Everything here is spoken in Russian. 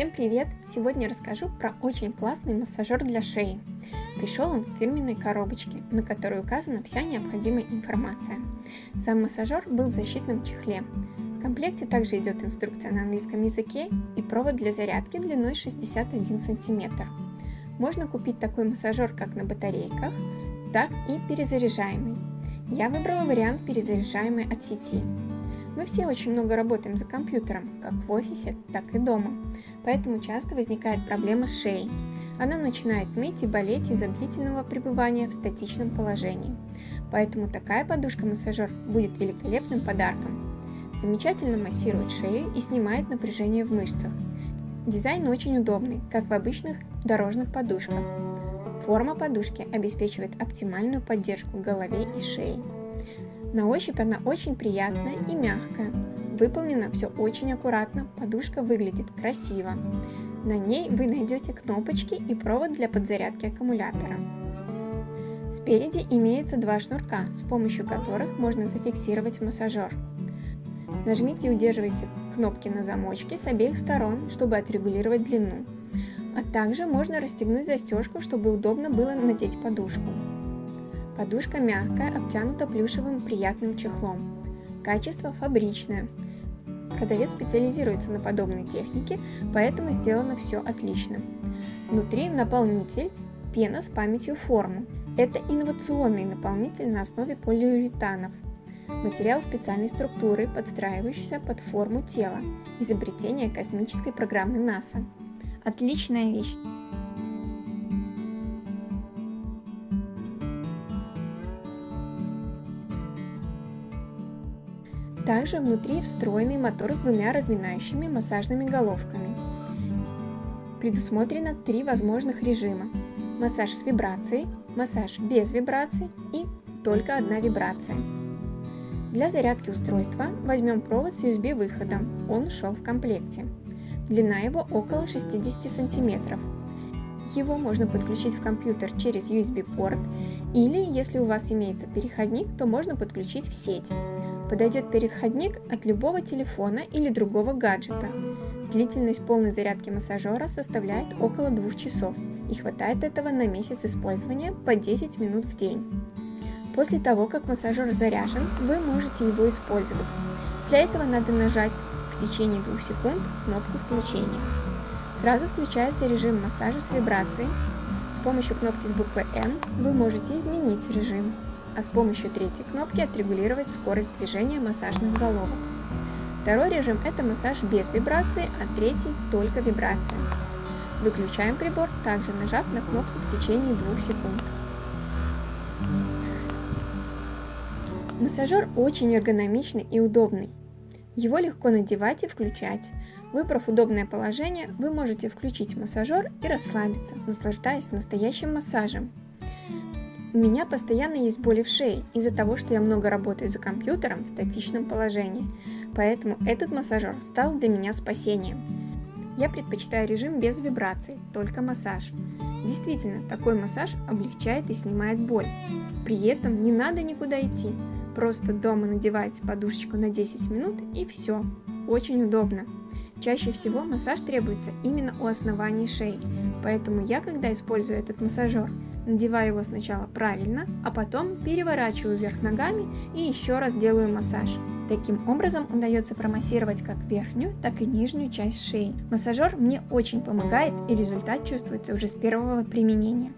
Всем привет! Сегодня расскажу про очень классный массажер для шеи. Пришел он в фирменной коробочке, на которой указана вся необходимая информация. Сам массажер был в защитном чехле. В комплекте также идет инструкция на английском языке и провод для зарядки длиной 61 см. Можно купить такой массажер как на батарейках, так и перезаряжаемый. Я выбрала вариант перезаряжаемый от сети. Мы все очень много работаем за компьютером, как в офисе, так и дома, поэтому часто возникает проблема с шеей. Она начинает ныть и болеть из-за длительного пребывания в статичном положении. Поэтому такая подушка-массажер будет великолепным подарком. Замечательно массирует шею и снимает напряжение в мышцах. Дизайн очень удобный, как в обычных дорожных подушках. Форма подушки обеспечивает оптимальную поддержку голове и шеи. На ощупь она очень приятная и мягкая. Выполнено все очень аккуратно, подушка выглядит красиво. На ней вы найдете кнопочки и провод для подзарядки аккумулятора. Спереди имеется два шнурка, с помощью которых можно зафиксировать массажер. Нажмите и удерживайте кнопки на замочке с обеих сторон, чтобы отрегулировать длину. А также можно расстегнуть застежку, чтобы удобно было надеть подушку. Подушка мягкая, обтянута плюшевым приятным чехлом. Качество фабричное. Продавец специализируется на подобной технике, поэтому сделано все отлично. Внутри наполнитель, пена с памятью формы. Это инновационный наполнитель на основе полиуретанов. Материал специальной структуры, подстраивающийся под форму тела. Изобретение космической программы НАСА. Отличная вещь! Также внутри встроенный мотор с двумя разминающими массажными головками. Предусмотрено три возможных режима. Массаж с вибрацией, массаж без вибраций и только одна вибрация. Для зарядки устройства возьмем провод с USB выходом, он шел в комплекте. Длина его около 60 см. Его можно подключить в компьютер через USB-порт или, если у вас имеется переходник, то можно подключить в сеть. Подойдет переходник от любого телефона или другого гаджета. Длительность полной зарядки массажера составляет около 2 часов и хватает этого на месяц использования по 10 минут в день. После того, как массажер заряжен, вы можете его использовать. Для этого надо нажать в течение 2 секунд кнопку включения. Сразу включается режим массажа с вибрацией. С помощью кнопки с буквой N вы можете изменить режим а с помощью третьей кнопки отрегулировать скорость движения массажных головок. Второй режим – это массаж без вибрации, а третий – только вибрация. Выключаем прибор, также нажав на кнопку в течение 2 секунд. Массажер очень эргономичный и удобный. Его легко надевать и включать. Выбрав удобное положение, вы можете включить массажер и расслабиться, наслаждаясь настоящим массажем. У меня постоянно есть боли в шее из-за того, что я много работаю за компьютером в статичном положении, поэтому этот массажер стал для меня спасением. Я предпочитаю режим без вибраций, только массаж. Действительно, такой массаж облегчает и снимает боль. При этом не надо никуда идти, просто дома надеваете подушечку на 10 минут и все. Очень удобно. Чаще всего массаж требуется именно у основания шеи, поэтому я, когда использую этот массажер, Надеваю его сначала правильно, а потом переворачиваю вверх ногами и еще раз делаю массаж. Таким образом удается промассировать как верхнюю, так и нижнюю часть шеи. Массажер мне очень помогает и результат чувствуется уже с первого применения.